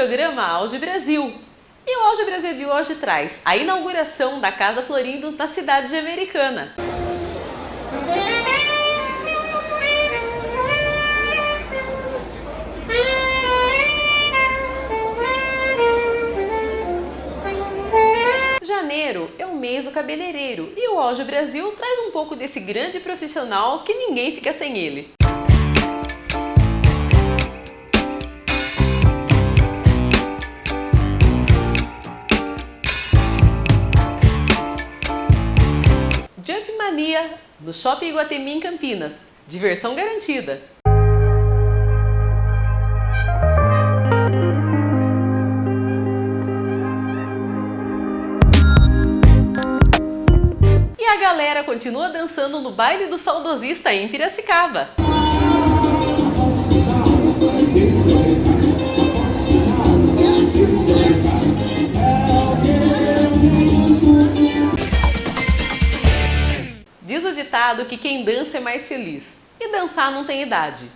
Programa Auge Brasil. E o Auge Brasil de hoje traz a inauguração da Casa Florindo na cidade de Americana. Janeiro é o mês do cabeleireiro e o Auge Brasil traz um pouco desse grande profissional que ninguém fica sem ele. No Shopping Iguatemi em Campinas. Diversão garantida. E a galera continua dançando no baile do saudosista em Piracicaba. Ditado que quem dança é mais feliz. E dançar não tem idade.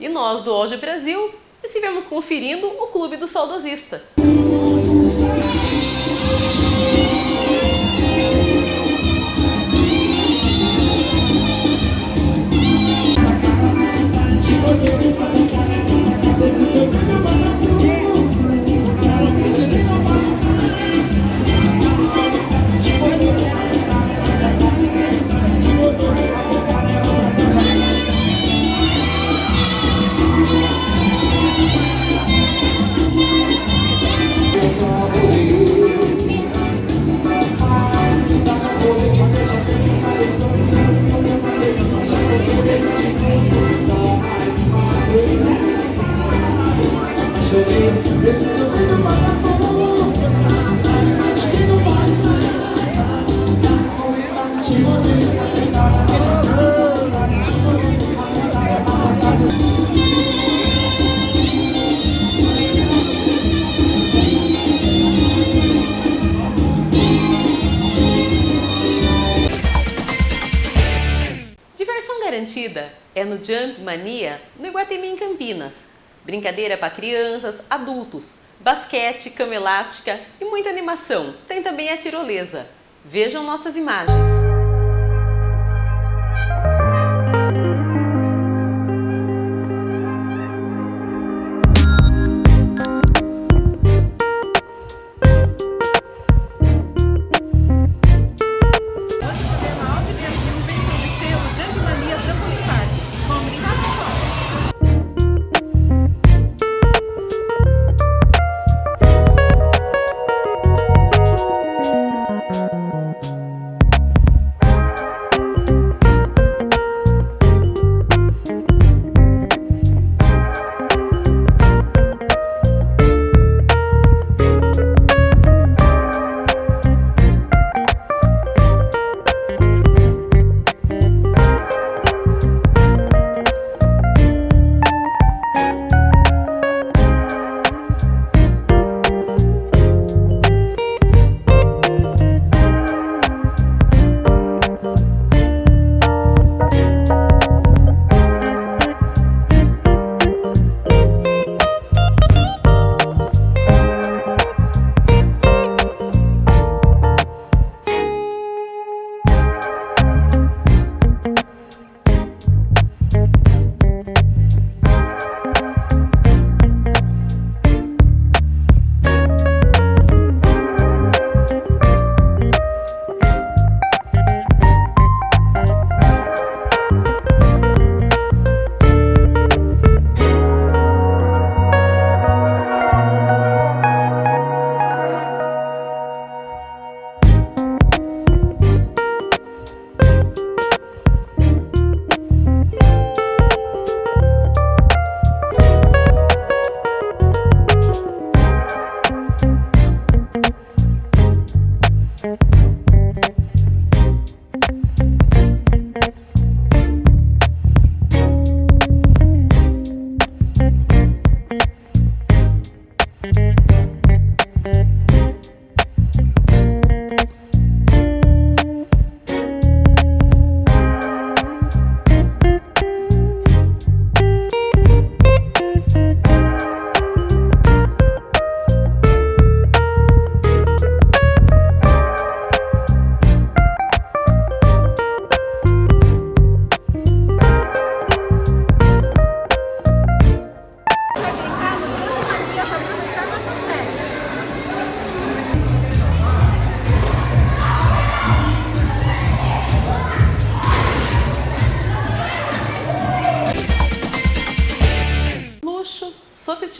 E nós do Hoje Brasil estivemos conferindo o Clube do Saudosista. No Jump Mania, no Iguatemi em Campinas. Brincadeira para crianças, adultos, basquete, cama elástica e muita animação. Tem também a tirolesa. Vejam nossas imagens.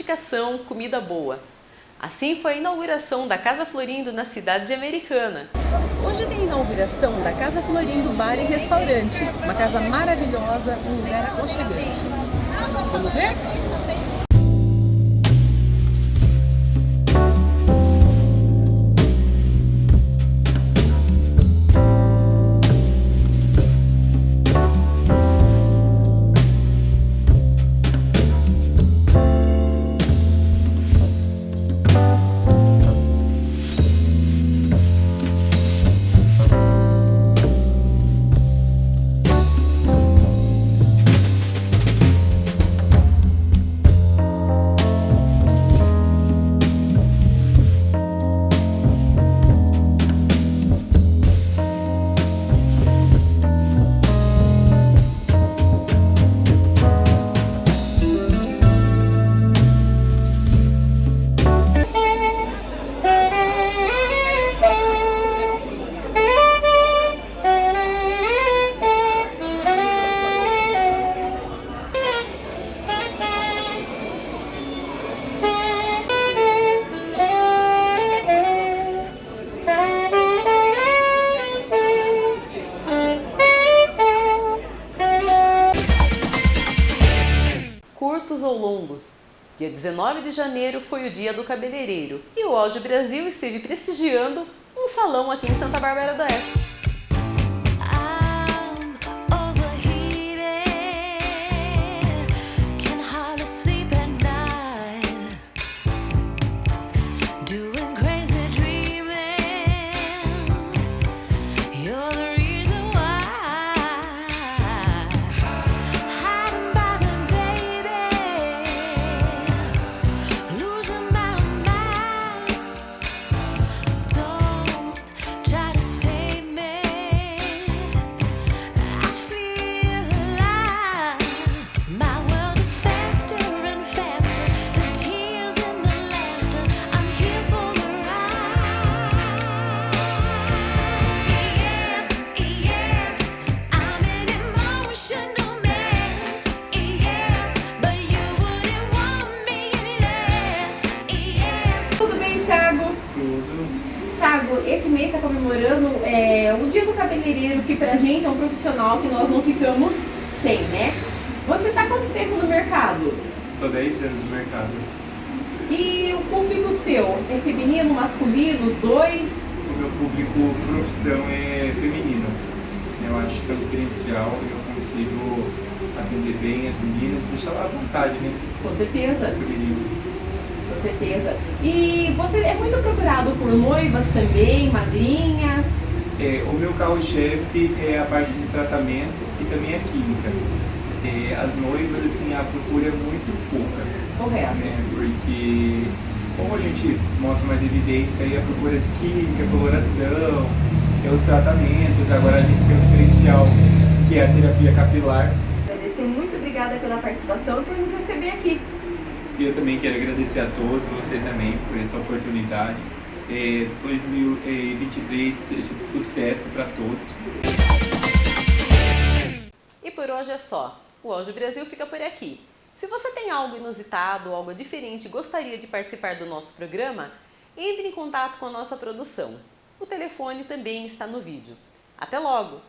Sofisticação, comida boa. Assim foi a inauguração da Casa Florindo na cidade de Americana. Hoje tem a inauguração da Casa Florindo Bar e Restaurante, uma casa maravilhosa, um lugar aconchegante. Vamos ver? Longos. Dia 19 de janeiro foi o dia do cabeleireiro e o Audio Brasil esteve prestigiando um salão aqui em Santa Bárbara do Oeste. Do Cabeleireiro, que pra gente é um profissional que nós não ficamos sem, né? Você está quanto tempo no mercado? Estou 10 anos no mercado. E o público seu é feminino, masculino, os dois? O meu público profissão é feminino. Eu acho que é um diferencial e eu consigo atender bem as meninas, deixar lá à vontade, né? Com certeza. Feminino com certeza. E você é muito procurado por noivas também, madrinhas? É, o meu carro-chefe é a parte de tratamento e também a química. É, as noivas, assim, a procura é muito pouca. Correto. Né? Porque como a gente mostra mais evidência aí a procura de química, coloração, é os tratamentos, agora a gente tem um diferencial que é a terapia capilar. Agradecer, muito obrigada pela participação e por nos receber aqui. E eu também quero agradecer a todos, você também, por essa oportunidade. É, 2023 seja de sucesso para todos. E por hoje é só. O Audio Brasil fica por aqui. Se você tem algo inusitado, algo diferente e gostaria de participar do nosso programa, entre em contato com a nossa produção. O telefone também está no vídeo. Até logo!